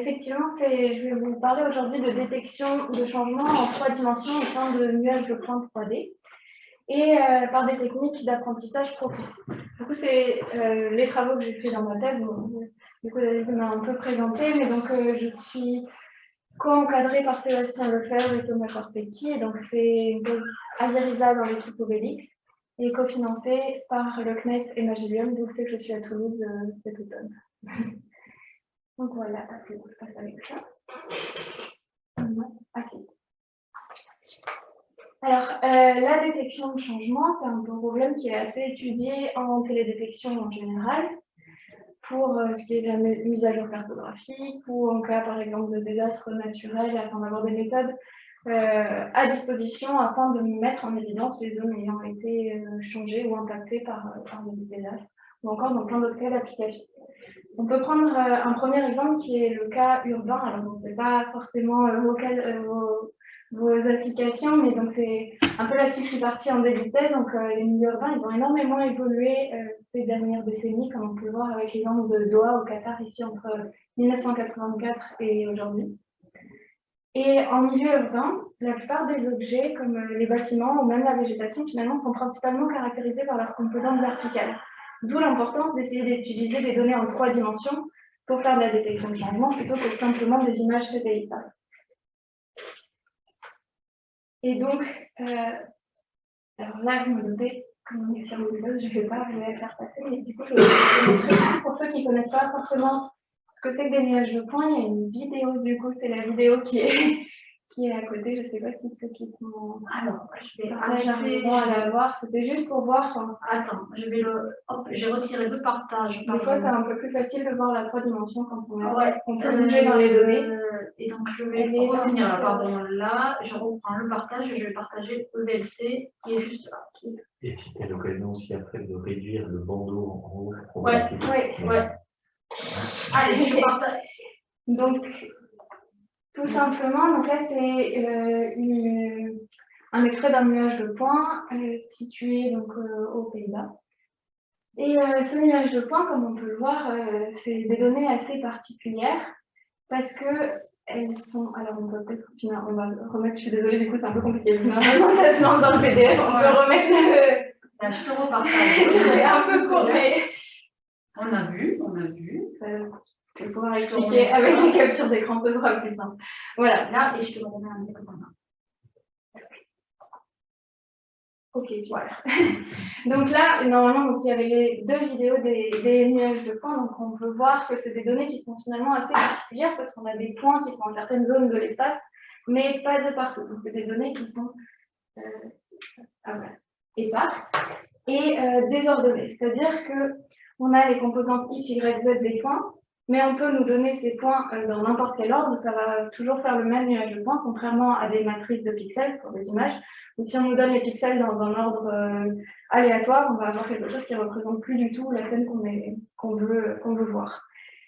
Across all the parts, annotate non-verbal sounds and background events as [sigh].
effectivement, je vais vous parler aujourd'hui de détection de changements en trois dimensions au sein de nuages de points 3D et euh, par des techniques d'apprentissage profond. Du coup, c'est euh, les travaux que j'ai fait dans ma thèse. du coup, David m'a un peu présenté, mais donc euh, je suis co-encadrée par Sébastien Lefebvre et Thomas Corpetti, et donc c'est une dans l'équipe Obélix, et cofinancée par le CNES et Magillium, d'où fait que je suis à Toulouse cet automne. [laughs] donc voilà, je passe avec ça. Alors, euh, la détection de changement, c'est un problème qui est assez étudié en télédétection en général, pour euh, ce qui est la mise à jour cartographique ou en cas, par exemple, de désastres naturels, afin d'avoir des méthodes euh, à disposition afin de mettre en évidence les zones ayant été changées ou impactées par, par les désastres, ou encore dans plein d'autres cas d'application. On peut prendre un premier exemple qui est le cas urbain. Alors, ce n'est pas forcément local, vos applications, mais c'est un peu là-dessus que je suis partie en début de. Donc euh, les milieux urbains, ils ont énormément évolué euh, ces dernières décennies, comme on peut le voir avec l'exemple de Doha au Qatar ici entre 1984 et aujourd'hui. Et en milieu urbain, la plupart des objets, comme euh, les bâtiments ou même la végétation, finalement, sont principalement caractérisés par leur composante verticale. D'où l'importance d'essayer d'utiliser des données en trois dimensions pour faire de la détection de changement plutôt que simplement des images satellitales. Et donc, euh, alors là, je me doutais, comme on est sur Windows, je ne vais pas vous la faire passer, mais du coup, je vais vous montrer pour ceux qui ne connaissent pas forcément ce que c'est que des nuages de points. Il y a une vidéo, du coup, c'est la vidéo qui est qui est à côté. Je ne sais pas si ceux qui sont. Alors, je vais à la voir. C'était juste pour voir. Attends, je vais le. Hop, j'ai retiré le partage. Des fois, c'est un peu plus facile de voir la trois dimensions quand on, ouais. on peut bouger dans les données. Et donc, je vais revenir là, pardon, là. Je reprends le partage et je vais partager EVLC qui est juste là. Et si tu as l'occasion aussi après de réduire le bandeau en haut. Ouais, ouais, ouais. Allez, je partage. Donc, tout simplement, donc là, c'est euh, un extrait d'un nuage de points euh, situé donc, euh, aux Pays-Bas. Et ce nuage de points, comme on peut le voir, c'est des données assez particulières parce que elles sont. Alors, on peut peut-être. On va remettre. Je suis désolée, du coup, c'est un peu compliqué. [laughs] Normalement, ça se lance dans le PDF. On peut remettre le. Je te repartage. [laughs] c'est un peu court, mais. On a vu, on a vu. Je vais pouvoir expliquer avec une capture d'écran, ce sera plus simple. Voilà. Là, et je te remets un peu comme Ok, super. [laughs] donc là, normalement, donc, il y avait les deux vidéos des, des, nuages de points. Donc on peut voir que c'est des données qui sont finalement assez particulières parce qu'on a des points qui sont dans certaines zones de l'espace, mais pas de partout. Donc c'est des données qui sont euh, ah, voilà, éparses et euh, désordonnées. C'est-à-dire qu'on a les composantes X, Y, Z des points, mais on peut nous donner ces points euh, dans n'importe quel ordre, ça va toujours faire le même nuage de points, contrairement à des matrices de pixels pour des images, ou si on nous donne les pixels dans un ordre euh, aléatoire, on va avoir quelque chose qui ne représente plus du tout la scène qu'on veut, voir.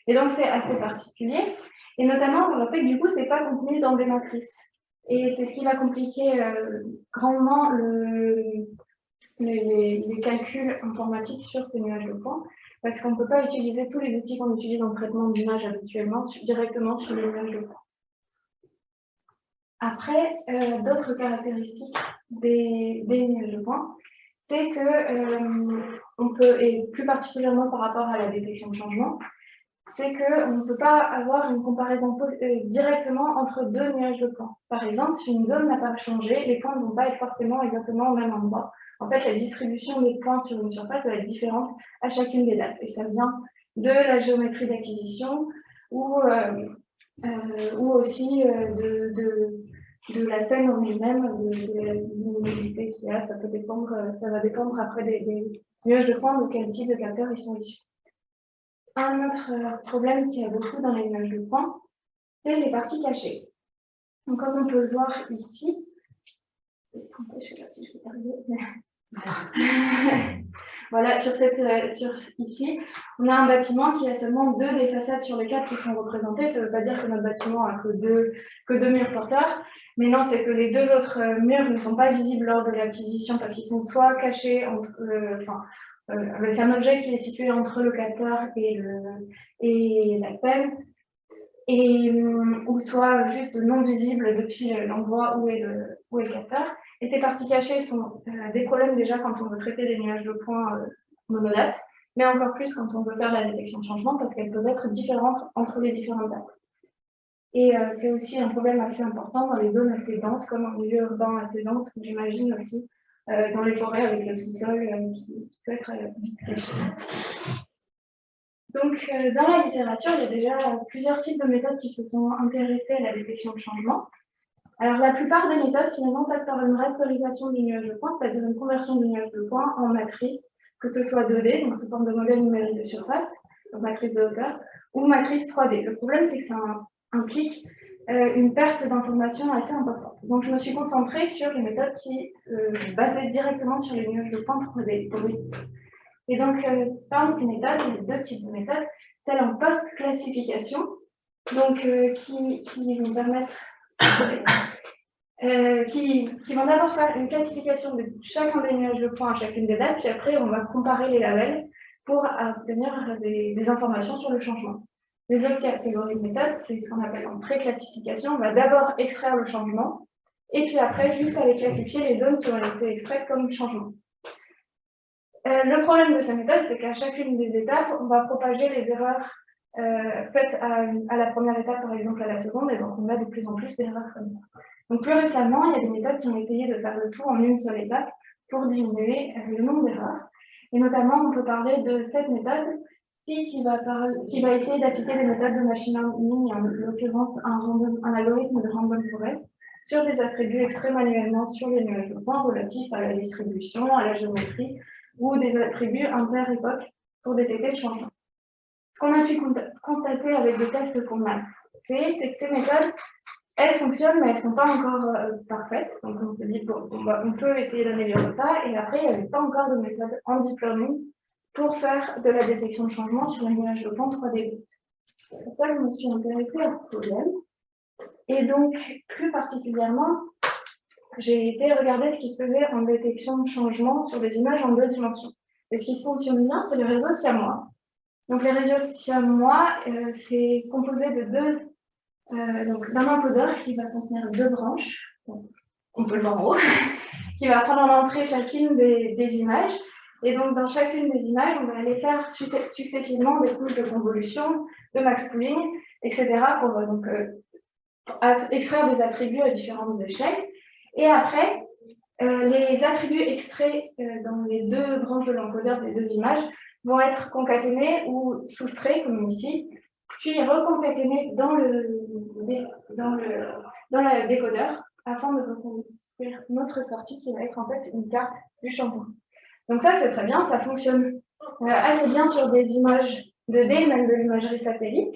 Et donc c'est assez particulier, et notamment le fait que du coup, ce n'est pas contenu dans des matrices. Et c'est ce qui va compliquer euh, grandement le, les, les, calculs informatiques sur ces nuages de points, parce qu'on ne peut pas utiliser tous les outils qu'on utilise en traitement d'image habituellement directement sur les de points. Après, euh, d'autres caractéristiques des, des images de points, c'est que euh, on peut, et plus particulièrement par rapport à la détection de changement, c'est qu'on ne peut pas avoir une comparaison euh, directement entre deux nuages de points. Par exemple, si une zone n'a pas changé, les points ne vont pas être forcément exactement au même endroit. En fait, la distribution des points sur une surface va être différente à chacune des dates. Et ça vient de la géométrie d'acquisition ou, euh, euh, aussi de, de, de, la scène en elle-même, de, la luminosité qu'il y a. Ça, peut dépendre, ça va dépendre après des, des nuages de points, de quel type de capteurs ils sont issus. Un autre problème qu'il y a beaucoup dans les nuages de points, c'est les parties cachées. Donc, comme on peut le voir ici, [laughs] voilà, sur cette, euh, sur, ici, on a un bâtiment qui a seulement deux des façades sur les quatre qui sont représentées. Ça ne veut pas dire que notre bâtiment a que deux, que deux murs porteurs, mais non, c'est que les deux autres euh, murs ne sont pas visibles lors de l'acquisition parce qu'ils sont soit cachés entre, euh, enfin, avec un objet qui est situé entre le capteur et, la scène, et, hum, ou soit juste non visibles depuis l'endroit où, est le, où capteur. Et ces parties cachées sont euh, des problèmes déjà quand on veut traiter des nuages de points euh, monodates, mais encore plus quand on veut faire la détection de changement parce qu'elles peuvent être différentes entre les différentes dates. Et euh, c'est aussi un problème assez important dans les zones assez denses, comme en milieu urbain assez dense, j'imagine aussi euh, dans les forêts avec le sous-sol euh, peut être vite caché. Donc, dans la littérature, il y a déjà plusieurs types de méthodes qui se sont intéressées à la détection de changement. Alors, la plupart des méthodes, finalement, passent par une rasterisation du nuage de points, c'est-à-dire une conversion du nuage de points en matrice, que ce soit 2D, donc sous forme de modèle numérique de surface, donc matrice de hauteur, ou matrice 3D. Le problème, c'est que ça implique euh, une perte d'informations assez importante. Donc, je me suis concentrée sur les méthodes qui euh, basaient directement sur les nuages de points 3D. Et donc, euh, parmi ces méthodes, il y a deux types de méthodes. Celle en post-classification, donc qui, qui vont permettre [coughs] euh, qui, qui, vont d'abord faire une classification de chacun des nuages de points à chacune des dates, puis après on va comparer les labels pour obtenir des, des informations sur le changement. Les autres catégories de méthodes, c'est ce qu'on appelle en pré-classification. On va d'abord extraire le changement, et puis après, juste aller classifier les zones qui ont été extraites comme changement. Euh, le problème de cette méthode, c'est qu'à chacune des étapes, on va propager les erreurs euh, faites à, la première étape, par exemple à la seconde, et donc on a de plus en plus d'erreurs comme ça. Donc plus récemment, il y a des méthodes qui ont essayé de faire le tout en une seule étape pour diminuer le nombre d'erreurs. Et notamment, on peut parler de cette méthode qui va, essayer d'appliquer des méthodes de machine learning, en l'occurrence un, algorithme de random forest, sur des attributs extraits manuellement sur les nuages points relatifs à la distribution, à la géométrie, ou des attributs inter-époque pour détecter le changement. Ce qu'on a pu constater avec des tests qu'on a fait, c'est que ces méthodes elles fonctionnent, mais elles ne sont pas encore euh, parfaites. Donc, on s'est dit, bon, on, peut essayer d'améliorer ça. Et après, il n'y avait pas encore de méthode en deep learning pour faire de la détection de changement sur les nuages de points 3D. C'est pour ça que je me suis intéressée à ce problème. Et donc, plus particulièrement, j'ai été regarder ce qui se faisait en détection de changement sur des images en deux dimensions. Et ce qui fonctionne bien, c'est le réseau siamois. Donc, les réseaux siamois, euh, c'est composé de deux euh, donc d'un encodeur qui va contenir deux branches, on peut le voir en haut, [laughs] qui va prendre en entrée chacune des, images. Et donc, dans chacune des images, on va aller faire successivement des couches de convolution, de max pooling, etc. pour euh, donc, euh, extraire des attributs à différentes échelles. Et après, euh, les attributs extraits dans les deux branches de l'encodeur des deux images vont être concaténés ou soustraits, comme ici, puis recompléter dans le, dans le, dans le décodeur afin de reconstruire notre sortie qui va être en fait une carte du changement. Donc ça, c'est très bien, ça fonctionne euh, assez bien sur des images 2D, même de l'imagerie satellite.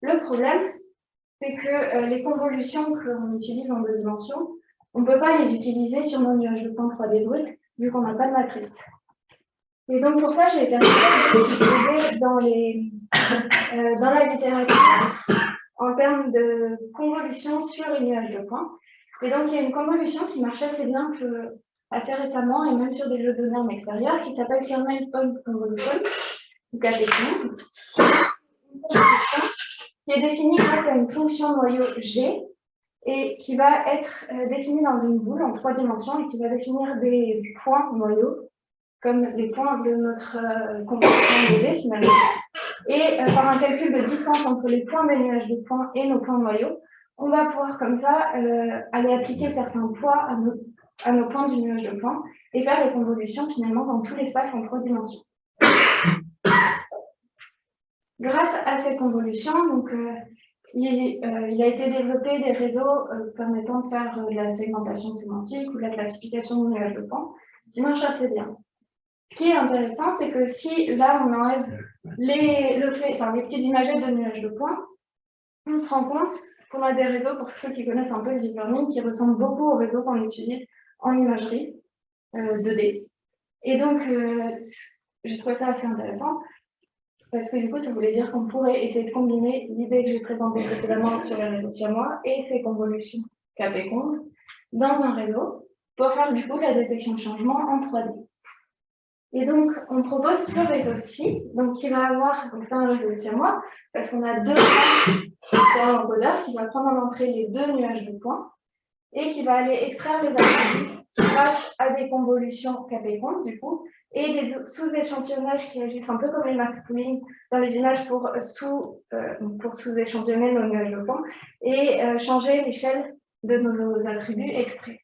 Le problème, c'est que euh, les convolutions qu'on utilise en deux dimensions, on ne peut pas les utiliser sur nos nuages de points 3D bruts, vu qu'on n'a pas de matrice. Et donc pour ça, j'ai été de dans les euh, dans la littérature en termes de convolution sur les nuages de points. Et donc, il y a une convolution qui marche assez bien assez récemment, et même sur des jeux de normes extérieurs, qui s'appelle Kernel Point Convolution, ou KPQ, qui est définie grâce à une fonction noyau G, et qui va être euh, définie dans une boule en trois dimensions, et qui va définir des points noyaux, comme les points de notre euh, convolution de finalement. Et euh, par un calcul de distance entre les points des de points et nos points noyaux, on va pouvoir comme ça aller appliquer certains poids à nos, à nos points du nuage de points et faire les convolutions finalement dans tout l'espace en trois dimensions. [coughs] Grâce à ces convolutions, donc, euh, il, il, a été développé des réseaux permettant de faire de la segmentation sémantique ou de la classification de nuages de points qui marchent assez bien. Ce qui est intéressant, c'est que si là on enlève les, le fait, petites images de nuages de points, on se rend compte qu'on a des réseaux, pour ceux qui connaissent un peu le deep learning, qui ressemblent beaucoup aux réseaux qu'on utilise en imagerie euh, 2D. Et donc, euh, j'ai trouvé ça assez intéressant, parce que du coup, ça voulait dire qu'on pourrait essayer de combiner l'idée que j'ai présentée précédemment sur les réseaux siamois et ces convolutions KP-Cond dans un réseau pour faire du coup la détection de changement en 3D. Et donc, on propose ce réseau-ci, donc qui va avoir, donc c'est un réseau de moi, parce qu'on a deux sur l'encodeur qui va prendre en entrée les deux nuages de points et qui va aller extraire les attributs grâce à des convolutions KP du coup, et des sous-échantillonnages qui agissent un peu comme les max dans les images pour sous, euh, sous-échantillonner nos nuages de points et euh, changer l'échelle de nos attributs extraits.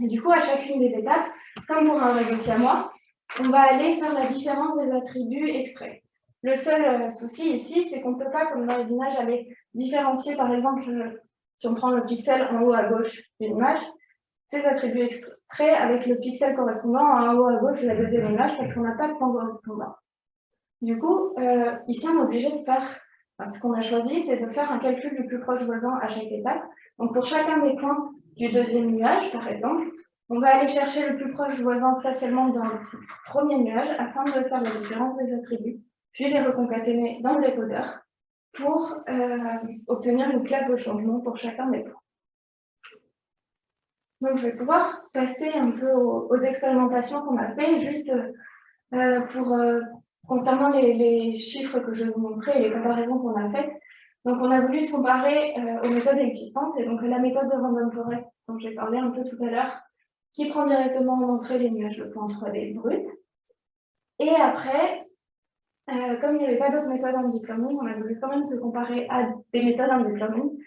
Du coup, à chacune des étapes, comme pour un réseau siamois, on va aller faire la différence des attributs extraits. Le seul euh, souci ici, c'est qu'on ne peut pas, comme dans les images, aller différencier, par exemple, si on prend le pixel en haut à gauche d'une image, ces attributs extraits avec le pixel correspondant en haut à gauche de la deuxième image parce qu'on n'a pas de point correspondant. Du coup, euh, ici, on est obligé de faire, ce qu'on a choisi, c'est de faire un calcul du plus proche voisin à chaque étape. Donc, pour chacun des points du deuxième nuage, par exemple, on va aller chercher le plus proche voisin spatialement dans le premier nuage afin de faire la différence des attributs, puis les reconcaténer dans le décodeur pour euh, obtenir une classe de changement pour chacun des points. Donc, je vais pouvoir passer un peu aux, expérimentations qu'on a fait, juste euh, pour euh, concernant les, chiffres que je vais vous montrer et les comparaisons qu'on a faites. Donc, on a voulu se comparer aux méthodes existantes, et donc la méthode de Random Forest, dont j'ai parlé un peu tout à l'heure, qui prend directement en entrée les nuages de points 3D bruts. Et après, euh, comme il n'y avait pas d'autres méthodes en deep learning, on a voulu quand même se comparer à des méthodes en deep learning,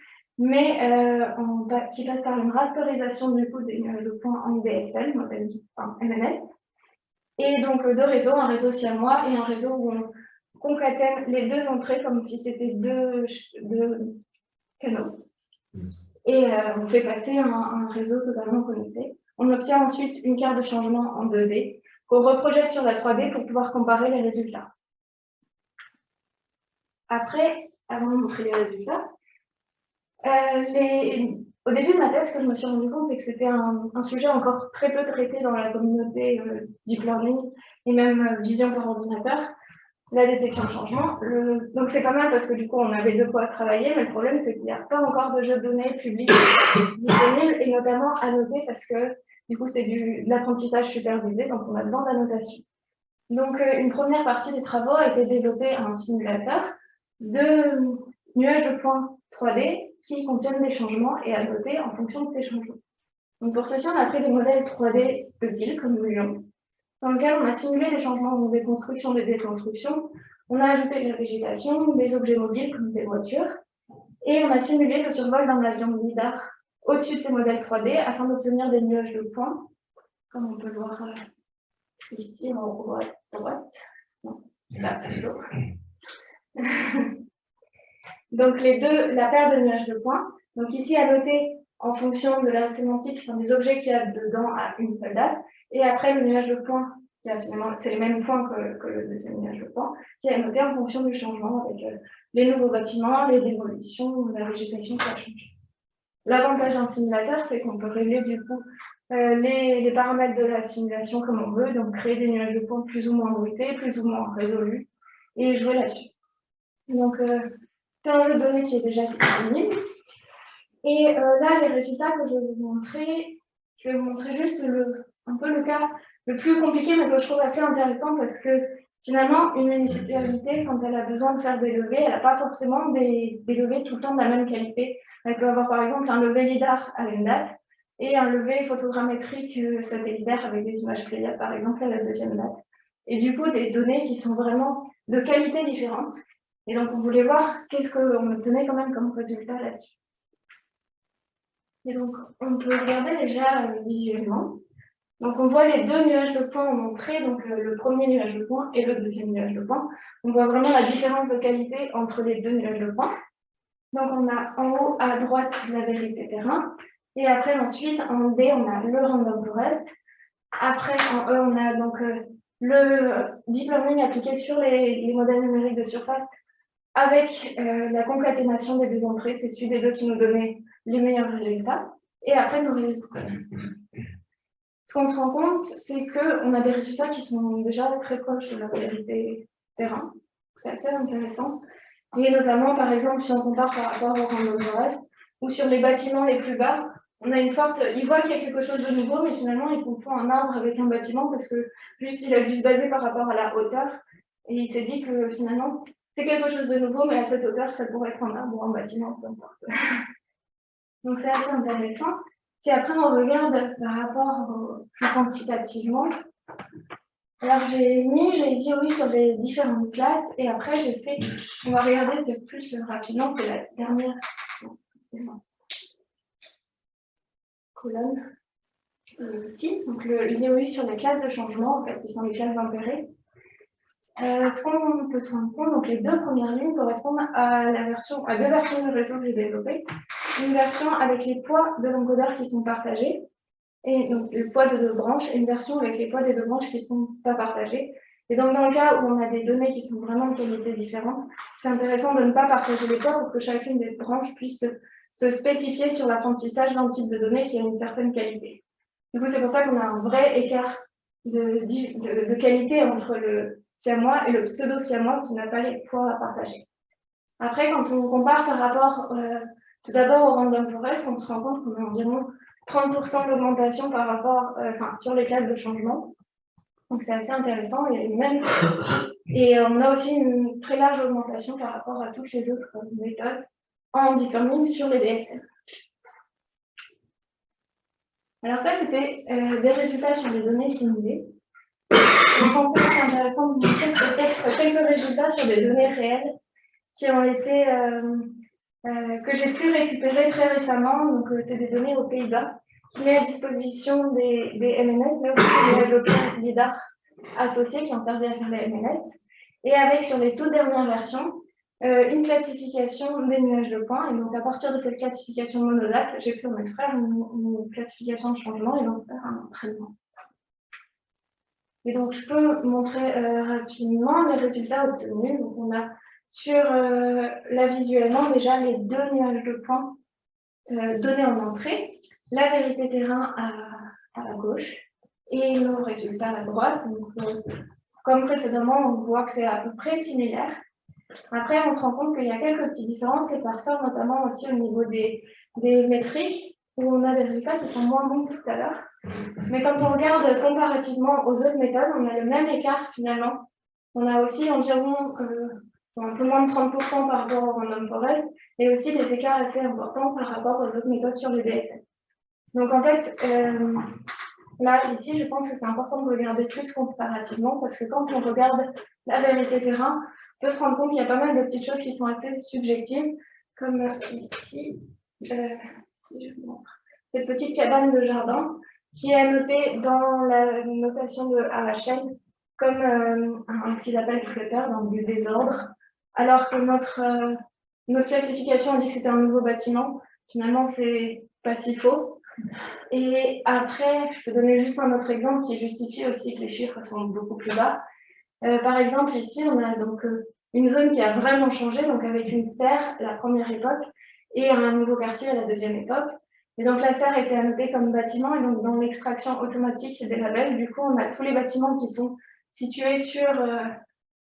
mais euh, qui passent par une rasterisation du coup des de points en DSL, modèle enfin, MNL, et donc deux réseaux, un réseau siamois et un réseau où on concatène les deux entrées comme si c'était deux, deux, canaux. Et euh, on fait passer un, un réseau totalement connecté. On obtient ensuite une carte de changement en 2D qu'on reprojette sur la 3D pour pouvoir comparer les résultats. Après, avant de montrer les résultats, euh, au début de ma thèse, ce que je me suis rendu compte, c'est que c'était un, sujet encore très peu traité dans la communauté euh, deep learning et même euh, vision par ordinateur, la détection de changement. donc c'est pas mal parce que du coup on avait de quoi travailler, mais le problème c'est qu'il n'y a pas encore de jeux de données publics [coughs] disponibles et notamment noter parce que du coup c'est de l'apprentissage supervisé, donc on a besoin d'annotation. Donc une première partie des travaux a été développée à un simulateur de nuages de points 3D qui contiennent des changements et à noter en fonction de ces changements. Donc pour ceci, on a fait des modèles 3D de villes comme Lyon, dans lesquels on a simulé des changements des constructions, des déconstructions, on a ajouté de la végétation, des objets mobiles comme des voitures, et on a simulé le survol d'un avion lidar au-dessus de ces modèles 3D afin d'obtenir des nuages de points, comme on peut le voir euh, ici en haut à droite. Non, là, [laughs] donc les deux, la paire de nuages de points. Donc ici à noter en fonction de la sémantique des objets qu'il y a dedans à une seule date. Et après le nuage de points, c'est les mêmes points que, le deuxième nuage de points, qui est noté en fonction du changement avec euh, les nouveaux bâtiments, les démolitions, la végétation qui a changé. L'avantage d'un simulateur, c'est qu'on peut régler du coup euh, les, les, paramètres de la simulation comme on veut, donc créer des nuages de points plus ou moins bruités, plus ou moins résolus, et jouer là-dessus. Donc, euh, c'est un jeu de données qui est déjà disponible. Et euh, là, les résultats que je vais vous montrer, je vais vous montrer juste le, un peu le cas le plus compliqué, mais que je trouve assez intéressant parce que finalement, une municipalité, quand elle a besoin de faire des levées, elle n'a pas forcément des, des, levées tout le temps de la même qualité. Elle peut avoir par exemple un levé LIDAR à une date et un levé photogrammétrique euh, satellitaire avec des images Pléiades par exemple à la deuxième date. Et du coup, des données qui sont vraiment de qualité différente. Et donc, on voulait voir qu'est-ce qu'on obtenait quand même comme résultat là-dessus. Et donc, on peut regarder déjà euh, visuellement. Donc, on voit les deux nuages de points en entrée, donc euh, le premier nuage de points et le deuxième nuage de points. On voit vraiment la différence de qualité entre les deux nuages de points. Donc, on a en haut à droite la vérité terrain. Et après, ensuite, en D, on a le random forest. Après, en E, on a donc euh, le deep learning appliqué sur les modèles numériques de surface avec euh, la concaténation des deux entrées, c'est celui des deux qui nous donnait les meilleurs résultats. Et après, nos résultats. Ce qu'on se rend compte, c'est qu'on a des résultats qui sont déjà très proches de la réalité terrain. C'est assez intéressant. Et notamment, par exemple, si on compare par rapport au random forest, ou sur les bâtiments les plus bas, on a une forte, il voit qu'il y a quelque chose de nouveau, mais finalement, il confond un arbre avec un bâtiment parce que juste, il a dû se baser par rapport à la hauteur. Et il s'est dit que finalement, c'est quelque chose de nouveau, mais à cette hauteur, ça pourrait être un arbre un bâtiment, peu importe. [laughs] Donc, c'est assez intéressant. Si après, on regarde par rapport plus quantitativement, alors j'ai mis, j'ai dit sur les différentes classes, et après, j'ai fait, on va regarder peut-être plus rapidement, c'est la dernière colonne ici. Donc, le l'IOU sur les classes de changement, en fait, qui sont les classes d'intérêt. Euh, ce qu'on peut se rendre compte, donc les deux premières lignes correspondent à, la version, à deux versions du réseau que j'ai développé. Une version avec les poids de l'encodeur qui sont partagés, et donc le poids de deux branches, et une version avec les poids des deux branches qui ne sont pas partagés. Et donc, dans le cas où on a des données qui sont vraiment de qualité différente, c'est intéressant de ne pas partager les poids pour que chacune des branches puisse se spécifier sur l'apprentissage d'un type de données qui a une certaine qualité. Du coup, c'est pour ça qu'on a un vrai écart de, de, qualité entre le siamois et le pseudo-siamois qui n'a pas les poids à partager. Après, quand on compare par rapport euh, tout d'abord au random forest, on se rend compte qu'on a environ 30% d'augmentation par rapport, euh, enfin, sur les classes de changement. Donc c'est assez intéressant et même [laughs] et on a aussi une très large augmentation par rapport à toutes les autres méthodes en deep learning sur les DSM. Alors ça, c'était euh, des résultats sur les données simulées. Je pensais que c'est intéressant de montrer peut-être quelques résultats sur des données réelles qui ont été, euh, euh, que j'ai pu récupérer très récemment. Donc, c'est des données aux Pays-Bas qui met à disposition des, MNS, mais aussi des développeurs LIDAR associés qui ont servi à faire les MNS. Et avec, sur les toutes dernières versions, euh, une classification des nuages de points. Et donc, à partir de cette classification monodate, j'ai pu en extraire une, classification de changement et donc faire un entraînement. Et donc, je peux montrer euh, rapidement les résultats obtenus. Donc, on a sur euh, la visuellement déjà les deux nuages de points donnés en entrée, la vérité terrain à, à gauche et nos résultats à droite. Donc, comme précédemment, on voit que c'est à peu près similaire. Après, on se rend compte qu'il y a quelques petites différences et ça ressort notamment aussi au niveau des, des métriques où on a des résultats qui sont moins bons que tout à l'heure. Mais quand on regarde comparativement aux autres méthodes, on a le même écart finalement. On a aussi environ euh, un peu moins de 30% par rapport au random forest et aussi des écarts assez importants par rapport aux autres méthodes sur les DSM. Donc en fait, euh, là, ici, je pense que c'est important de regarder plus comparativement parce que quand on regarde la vérité terrain, peut se rendre compte qu'il y a pas mal de petites choses qui sont assez subjectives, comme ici, euh, cette petite cabane de jardin qui est annotée dans la notation de AHL comme euh, ce qu'ils appellent flotteur, dans du désordre, alors que notre, euh, notre classification dit que c'était un nouveau bâtiment. Finalement, c'est pas si faux. Et après, je peux donner juste un autre exemple qui justifie aussi que les chiffres sont beaucoup plus bas. Euh, par exemple, ici, on a donc euh, une zone qui a vraiment changé, donc avec une serre, la première époque, et un nouveau quartier à la deuxième époque. Et donc la serre était annotée comme bâtiment, et donc dans l'extraction automatique des labels, du coup, on a tous les bâtiments qui sont situés sur, euh,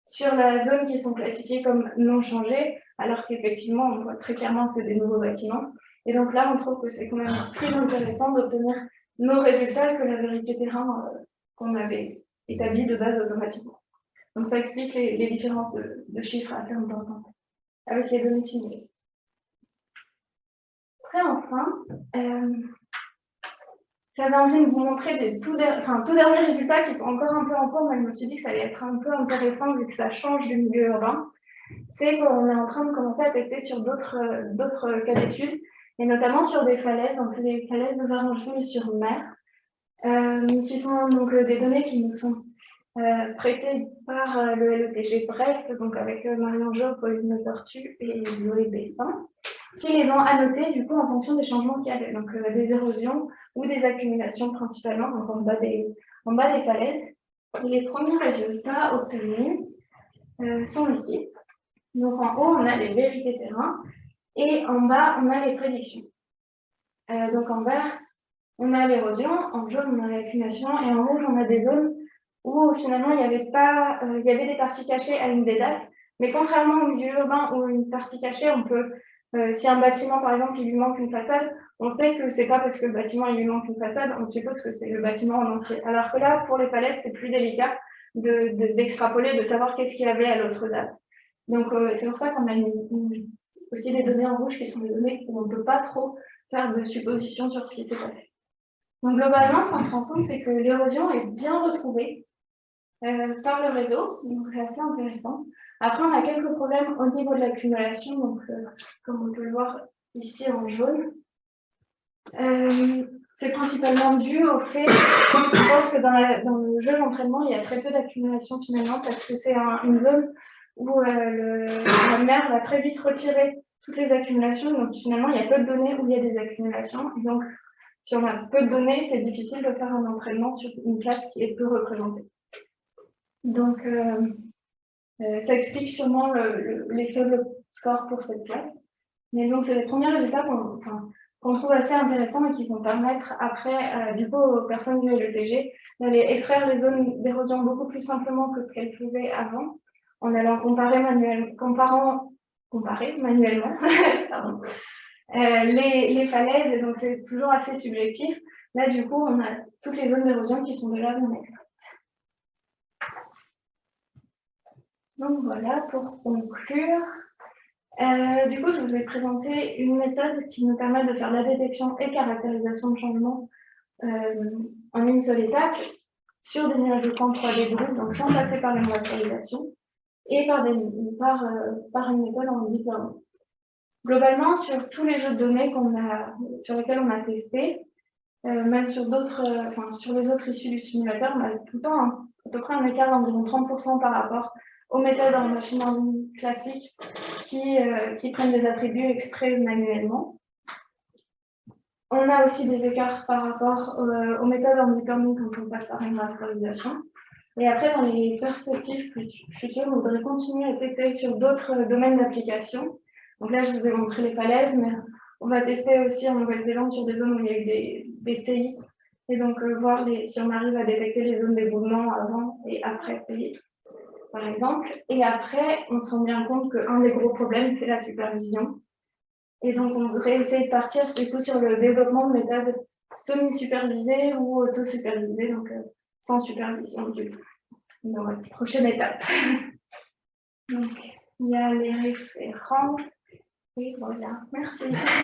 sur la zone qui sont classifiés comme non changés, alors qu'effectivement, on voit très clairement que c'est des nouveaux bâtiments. Et donc là, on trouve que c'est quand même plus intéressant d'obtenir nos résultats que la vérité terrain qu'on avait établi de base automatiquement. Donc ça explique les, différences de, chiffres assez importantes avec les données simulées. Après, enfin, euh, j'avais envie de vous montrer des tout, derniers résultats qui sont encore un peu en cours, mais je me suis dit que ça allait être un peu intéressant vu que ça change du milieu urbain. C'est qu'on est en train de commencer à tester sur d'autres cas d'études, et notamment sur des falaises, donc les falaises de Varangeville sur mer, euh, qui sont donc des données qui nous sont euh, prêté par euh, le LETG Brest, donc avec euh, Marion Jo, Pauline Tortue et Zoé Bessin, qui les ont annotés du coup en fonction des changements qu'il y avait, donc des érosions ou des accumulations principalement, donc en bas des, en bas des falaises. les premiers résultats obtenus sont ici. Donc en haut, on a les vérités terrain et en bas, on a les prédictions. donc en vert, on a l'érosion, en jaune, on a l'accumulation et en rouge, on a des zones où finalement il y avait pas, euh, il y avait des parties cachées à une des dates, mais contrairement au milieu urbain où une partie cachée, on peut Euh, si un bâtiment, par exemple, il lui manque une façade, on sait que c'est pas parce que le bâtiment il lui manque une façade, on suppose que c'est le bâtiment en entier. Alors que là, pour les palettes, c'est plus délicat d'extrapoler, de, de, savoir qu'est-ce qu'il y avait à l'autre date. Donc euh, c'est pour ça qu'on a aussi des données en rouge qui sont des données où on ne peut pas trop faire de suppositions sur ce qui s'est passé. Donc globalement, ce qu'on se rend compte, c'est que l'érosion est bien retrouvée euh, par le réseau, donc c'est assez intéressant. Après, on a quelques problèmes au niveau de l'accumulation, donc euh, comme on peut le voir ici en jaune. Euh, c'est principalement dû au fait, que dans, le jeu d'entraînement, il y a très peu d'accumulation finalement, parce que c'est une zone où le, la mer va très vite retirer toutes les accumulations, donc finalement, il y a peu de données où il y a des accumulations, donc si on a peu de données, c'est difficile de faire un entraînement sur une classe qui est peu représentée. Donc, euh, euh, ça explique sûrement les faibles scores pour cette classe. Mais donc, c'est les premiers résultats qu'on trouve assez intéressants et qui vont permettre après, euh, du coup, aux personnes du LETG d'aller extraire les zones d'érosion beaucoup plus simplement que ce qu'elles faisaient avant, en allant comparer, manuellement, comparant, comparer manuellement [laughs] les, les, falaises, donc c'est toujours assez subjectif. Là, du coup, on a toutes les zones d'érosion qui sont déjà bien extraites. Donc voilà, pour conclure, euh, du coup, je vous ai présenté une méthode qui nous permet de faire la détection et caractérisation de changement euh, en une seule étape sur des nuages de camp 3D groupes, donc sans passer par une racialisation, et euh, par une méthode en deep Globalement, sur tous les jeux de données a, sur lesquels on a testé, même sur d'autres, enfin, sur les autres issues du simulateur, on a tout le temps à peu près un écart d'environ 30% par rapport aux méthodes en machine learning classique qui, euh, qui prennent des attributs extraits manuellement. On a aussi des écarts par rapport euh, aux méthodes en deep learning quand on passe par une rasterisation. Et après, dans les perspectives futures, on voudrait continuer à tester sur d'autres domaines d'application. Donc là, je vous ai montré les falaises, mais on va tester aussi en Nouvelle-Zélande sur des zones où il y a eu des, des séismes. Et donc, euh, voir si on arrive à détecter les zones d'éboulement avant et après séisme par exemple. Et après, on se rend bien compte qu'un des gros problèmes, c'est la supervision. Et donc, on voudrait essayer de partir du sur le développement de méthodes semi-supervisées ou auto-supervisées, donc euh, sans supervision du coup. Prochaine étape. [laughs] donc, il y a les référents. Et voilà, merci.